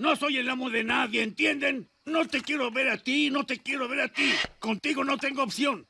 No soy el amo de nadie, ¿entienden? No te quiero ver a ti, no te quiero ver a ti. Contigo no tengo opción.